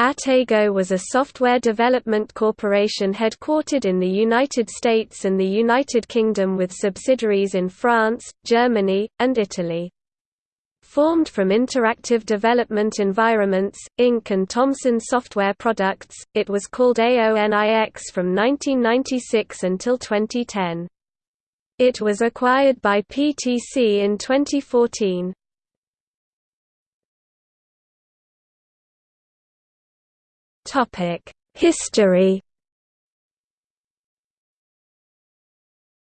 Atego was a software development corporation headquartered in the United States and the United Kingdom with subsidiaries in France, Germany, and Italy. Formed from Interactive Development Environments, Inc. and Thomson Software Products, it was called AONIX from 1996 until 2010. It was acquired by PTC in 2014. History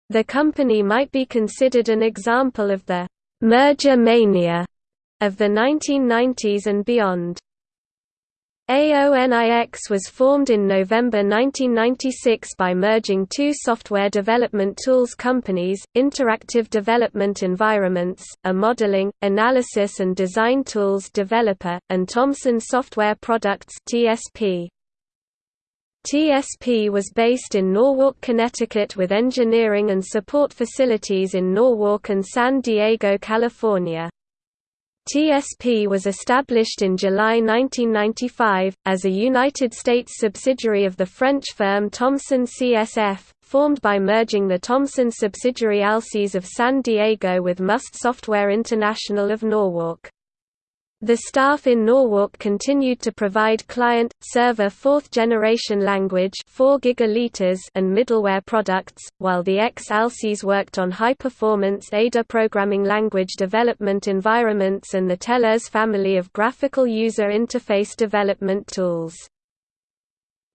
The company might be considered an example of the «merger mania» of the 1990s and beyond. AONIX was formed in November 1996 by merging two software development tools companies, Interactive Development Environments, a modeling, analysis and design tools developer, and Thomson Software Products TSP. TSP was based in Norwalk, Connecticut with engineering and support facilities in Norwalk and San Diego, California. TSP was established in July 1995, as a United States subsidiary of the French firm Thomson CSF, formed by merging the Thomson subsidiary Alsys of San Diego with Must Software International of Norwalk. The staff in Norwalk continued to provide client-server fourth-generation language 4 gigaliters and middleware products, while the ex-Alsys worked on high-performance Ada programming language development environments and the TeleUSE family of graphical user interface development tools.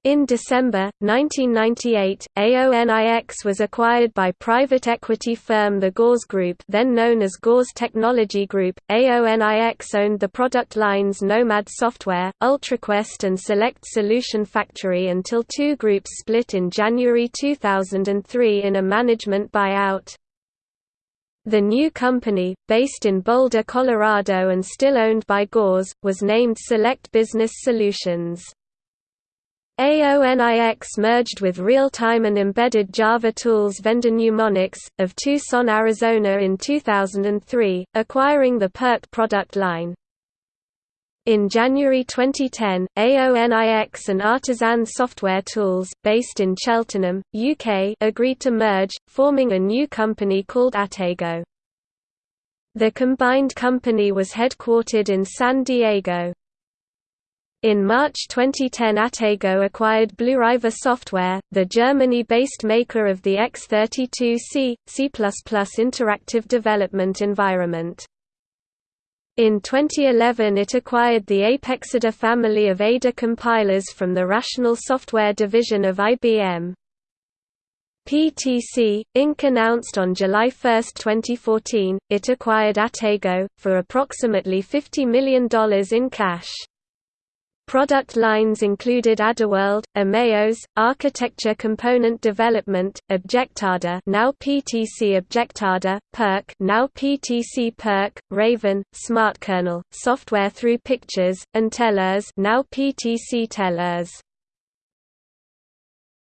In December, 1998, AONIX was acquired by private equity firm the Gores Group then known as Gores Technology Group. AONIX owned the product lines Nomad Software, UltraQuest and Select Solution Factory until two groups split in January 2003 in a management buyout. The new company, based in Boulder, Colorado and still owned by Gores, was named Select Business Solutions. AONIX merged with real-time and embedded Java tools vendor NewMonics, of Tucson, Arizona in 2003, acquiring the PERC product line. In January 2010, AONIX and Artisan Software Tools, based in Cheltenham, UK agreed to merge, forming a new company called Atego. The combined company was headquartered in San Diego. In March 2010 Atego acquired Blueriver Software, the Germany-based maker of the X32C, C++ interactive development environment. In 2011 it acquired the Apexada family of Ada compilers from the Rational Software division of IBM. PTC, Inc. announced on July 1, 2014, it acquired Atego, for approximately $50 million in cash. Product lines included Adaworld, Ameos, Architecture Component Development, Objectada, now PTC Objectada, PERC now PTC PERC, Raven, SmartKernel, Software Through Pictures, and TeleUSE, now PTC TeleUSE.